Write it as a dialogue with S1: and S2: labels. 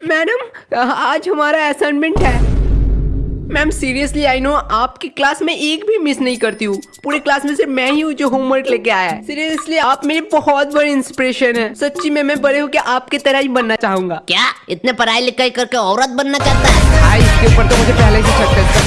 S1: Madam आज हमारा assignment है। मैम सीरियसली आई नो आपकी क्लास में एक भी मिस नहीं करती हूँ। पूरे क्लास में सिर्फ़ मैं ही हूँ जो होमवर्क लेके आया है। सीरियसली आप मेरी बहुत बड़ी इंस्पिरेशन है। सच्ची में मैं बड़े होकर आपकी तरह ही बनना चाहूँगा।
S2: क्या? इतने पढ़ाई लिखाई करके औरत बनना चाहता है?
S1: इसके ऊपर तो मुझे पहले से शक है